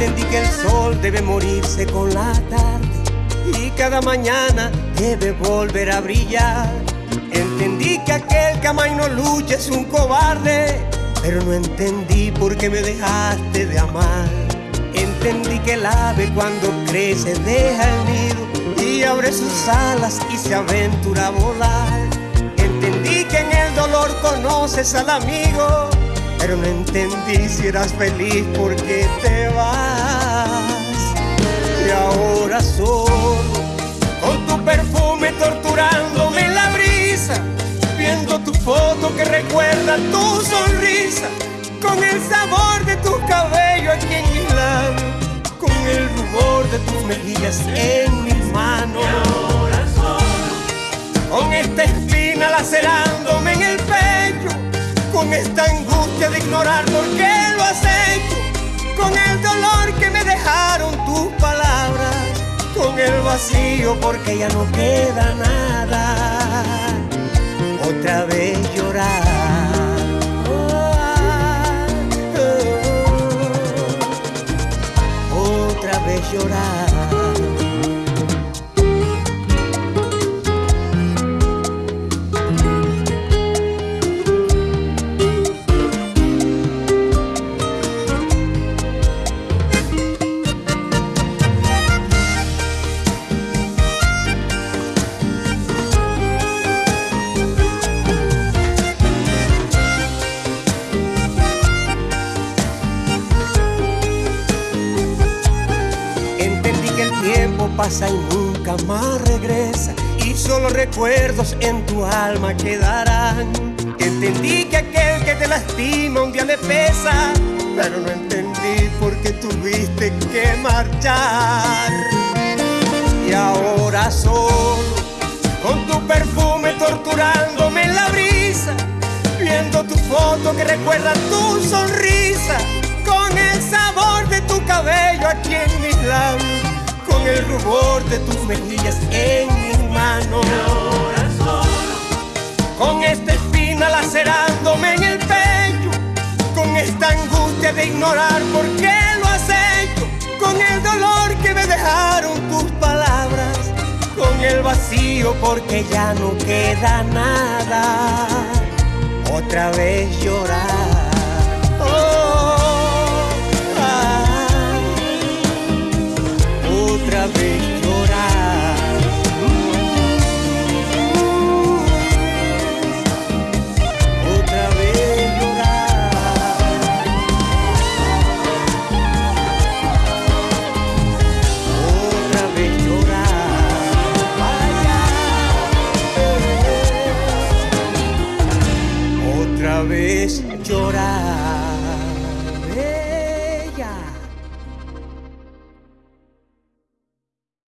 Entendí que el sol debe morirse con la tarde y cada mañana debe volver a brillar. Entendí que aquel que ama y no lucha es un cobarde, pero no entendí por qué me dejaste de amar. Entendí que el ave cuando crece deja el nido y abre sus alas y se aventura a volar. Entendí que en el dolor conoces al amigo pero no entendí si eras feliz porque te vas. Y ahora solo, con tu perfume torturándome en la brisa, viendo tu foto que recuerda tu sonrisa, con el sabor de tu cabello aquí en mis labios, con el rubor de tus mejillas en mis manos. Y ahora solo, con esta espina lacerándome en el pecho, con esta de ignorar por qué lo hecho, con el dolor que me dejaron tus palabras, con el vacío porque ya no queda nada, otra vez pasa y nunca más regresa. Y solo recuerdos en tu alma quedarán. Entendí que aquel que te lastima un día le pesa, pero no entendí por qué tuviste que marchar. Y ahora solo, con tu perfume torturándome en la brisa, viendo tu foto que recuerda tu sonrisa, con el sabor de tu cabello aquí en mis labios con el rubor de tus mejillas en mis manos. Con esta espina lacerándome en el pecho, con esta angustia de ignorar por qué lo has hecho, con el dolor que me dejaron tus palabras, con el vacío porque ya no queda nada. Otra vez llorar Llorar.